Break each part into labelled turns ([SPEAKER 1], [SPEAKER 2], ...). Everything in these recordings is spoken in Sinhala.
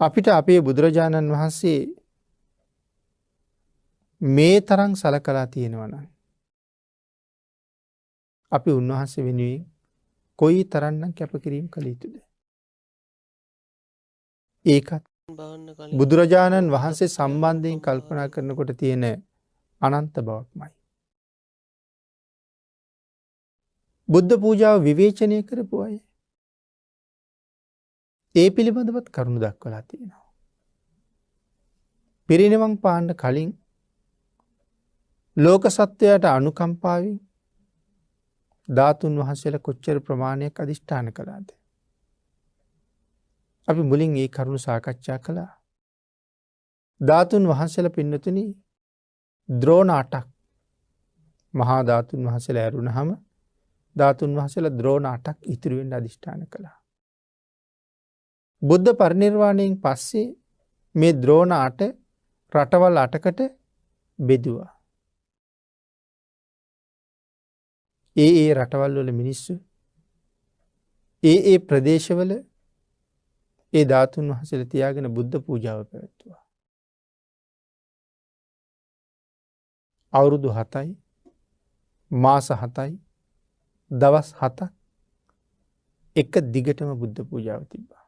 [SPEAKER 1] අපිට අපේ බුදුරජාණන් වහන්සේ මේ තරං සලකලා තියෙනවන. අපි උන්වහන්සේ වෙනුවෙන් කොයි තරන්නම් කැපකිරීම් කළ යුතුද. ඒකත් බුදුරජාණන් වහන්සේ සම්බන්ධයෙන් කල්පනා කරනකොට තියෙන අනන්ත බවක්මයි. බුද්ධ පූජාව විවේචනය කරපු අය. ඒ පිළිබඳවත් කරුණු දක්වලා තියෙනවා. පිරිනිවන් පාණ්ඩ කලින් ලෝක සත්වයට අනුකම්පාවින් ධාතුන් වහන්සේල කොච්චර ප්‍රමාණයක් අධිෂ්ඨාන කළාද. අපි මුලින් ඒ කරුණු සාකච්ඡා කළා. ධාතුන් වහන්සල පින්නතුන ද්‍රෝණ අටක් මහා ධාතුන් වහසල ඇරුණ හම ධාතුන් වහසල ද්‍රෝණ අටක් ඉතිරුවෙන් අධිෂ්ඨාන කළා. බුද්ධ පරිනිර්වාණයෙන් පස්සේ මේ ද්‍රෝණ අට රටවල් අටකට බෙදවා. ඒ ඒ රටවල් වල මිනිස්සු ඒ ඒ ප්‍රදේශවල ඒ ධාතුන් වහසල තියාගෙන බුද්ධ පූජාව පැවැත්තුවා. අවුරුදු හතයි මාස හතයි දවස් හතක් එක දිගටම බුද්ධ පූජාව තිබ්බා.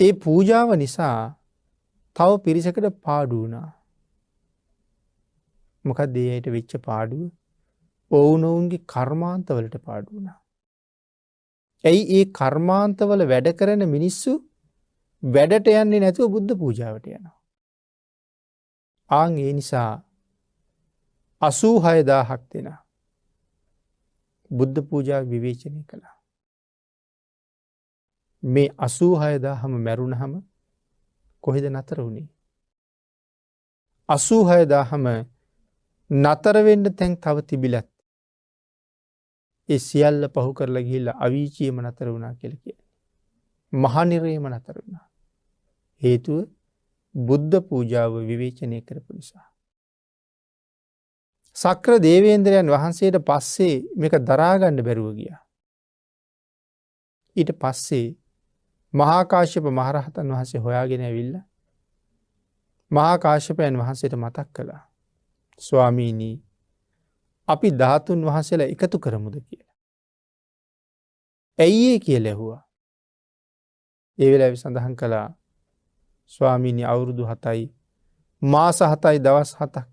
[SPEAKER 1] ඒ පූජාව නිසා තව පිරිසකට පාඩුවනා මොකක් දේයට වෙච්ච පාඩුව ඔවුනොවුන්ගේ කර්මාන්තවලට පාඩුවනා. ඇයි ඒ කර්මාන්තවල වැඩ කරන මිනිස්සු වැඩට යන්නේ නැතුව බුද්ධ පූජාවට යනවා. ආං ඒ නිසා අසූ හයදාහක් දෙෙන බුද්ධ පූජා විවේචනය කළා. මේ අසූ හයදා හම මැරුණ හම කොහෙද නතර වුණේ. අසූ හයදා හම නතරවෙන්න තැන් තව තිබිලත් ඒ සියල්ල පහු කරලා ගිල්ල අවීචියම නතර වුණා කියල කිය. මහනිරේම නතර වුණා. හේතුව බුද්ධ පූජාව විවේචනය කරපු නිසා. සක්‍ර දේවේන්ද්‍රයන් වහන්සේට පස්සේ මේක දරාගණ්ඩ බැරුව ගිය. ඊට පස්සේ මහාකාශ්‍යප මහරහතන් වහන්සේ හොයාගෙන ඇවිල්ල මහාකාශ්‍යපයන් වහන්සේට මතක් කළා. ස්වාමීනී අපි ධාතුන් වහසලා එකතු කරමුද කියලා. ඇයි ඒ කිය ලැහුවා. ඒවෙල ඇවි සඳහන් කළා ස්වාමීනි අවුරුදු හතයි මාස හතයි දවස් හතක්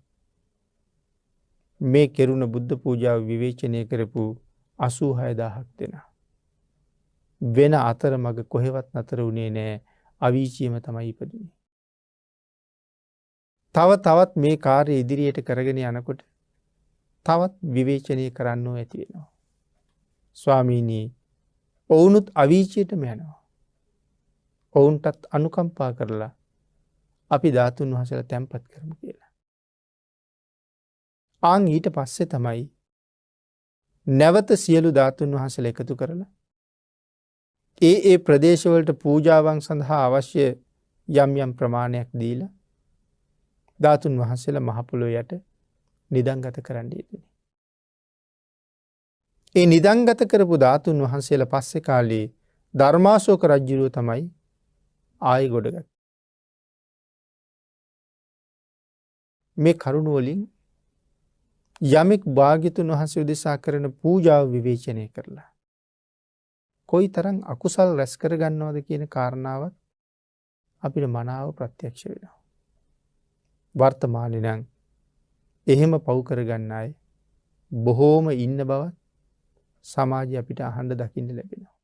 [SPEAKER 1] මේ කෙරුණ බුද්ධ පූජාව විවේචනය කරපු අසූ හයදාහක් දෙෙන. වෙන අතර මග කොහෙවත් නතර වුණේ නෑ අවීචියම තමයි ඉපදනේ. තව තවත් මේ කාරය ඉදිරියට කරගෙන යනකොට තවත් විවේචනය කරන්නෝ ඇතිවෙනවා. ස්වාමීනී ඔවුනුත් අවීචයටම යනවා. ඔවුන්ටත් අනුකම්පා කරලා අපි ධාතුන් වහසල තැන්පත් කරමු කියලා. ආං ඊට පස්සෙ තමයි නැවත සියලු ධාතුන් වහසල එකතු කරලා ඒ ඒ ප්‍රදේශවලට පූජාවන් සඳහා අවශ්‍ය යම් යම් ප්‍රමාණයක් දීල ධාතුන් වහන්සේල මහපොලො යට නිදංගත කරන්න යෙදනි. ඒ නිදංගත කරපු ධාතුන් වහන්සේල පස්සෙ කාලේ ධර්මාශෝක රජ්ජුරුව තමයි ආය ගොඩගත්. මේ කරුණුවලින් යමෙක් භාගිතුන් වහන්සේ උදෙසා කරන පූජාව විවේචනය කරලා. කොයි තරන් අකුසල් රැස් කරගන්නවද කියන කාරණාවත් අපිට මනාව ප්‍රත්‍යක්ෂ වෙනවා. වර්තමානනං එහෙම පව් කරගන්න අය බොහෝම ඉන්න බවත් සමාජය අපිට අහන්ඩ දකින්න ලැබෙනවා.